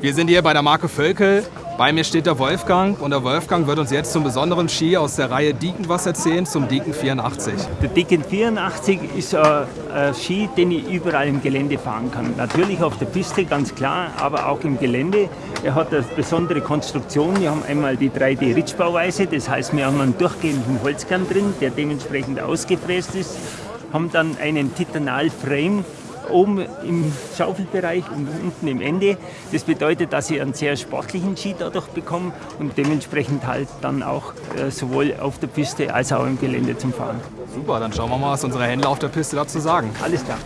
Wir sind hier bei der Marke Völkel. Bei mir steht der Wolfgang und der Wolfgang wird uns jetzt zum besonderen Ski aus der Reihe Deacon was erzählen, zum Deacon 84. Der Deacon 84 ist ein, ein Ski, den ich überall im Gelände fahren kann. Natürlich auf der Piste, ganz klar, aber auch im Gelände. Er hat eine besondere Konstruktion. Wir haben einmal die 3D-Ritschbauweise, das heißt, wir haben einen durchgehenden Holzkern drin, der dementsprechend ausgefräst ist, haben dann einen Titanal-Frame oben im Schaufelbereich und unten im Ende. Das bedeutet, dass ich einen sehr sportlichen Ski dadurch bekomme und dementsprechend halt dann auch äh, sowohl auf der Piste als auch im Gelände zum Fahren. Super, dann schauen wir mal, was unsere Händler auf der Piste dazu sagen. Alles klar.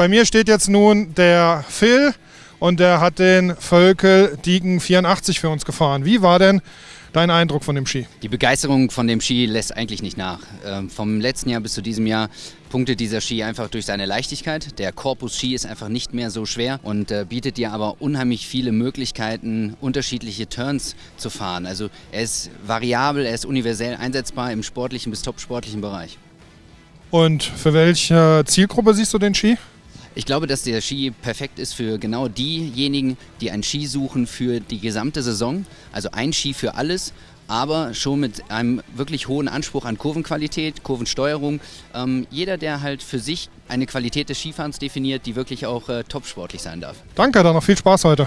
Bei mir steht jetzt nun der Phil und der hat den Völkel Diegen 84 für uns gefahren. Wie war denn dein Eindruck von dem Ski? Die Begeisterung von dem Ski lässt eigentlich nicht nach. Ähm, vom letzten Jahr bis zu diesem Jahr punktet dieser Ski einfach durch seine Leichtigkeit. Der Korpus Ski ist einfach nicht mehr so schwer und äh, bietet dir aber unheimlich viele Möglichkeiten, unterschiedliche Turns zu fahren. Also er ist variabel, er ist universell einsetzbar im sportlichen bis topsportlichen Bereich. Und für welche Zielgruppe siehst du den Ski? Ich glaube, dass der Ski perfekt ist für genau diejenigen, die einen Ski suchen für die gesamte Saison. Also ein Ski für alles, aber schon mit einem wirklich hohen Anspruch an Kurvenqualität, Kurvensteuerung. Ähm, jeder, der halt für sich eine Qualität des Skifahrens definiert, die wirklich auch äh, topsportlich sein darf. Danke, dann noch viel Spaß heute.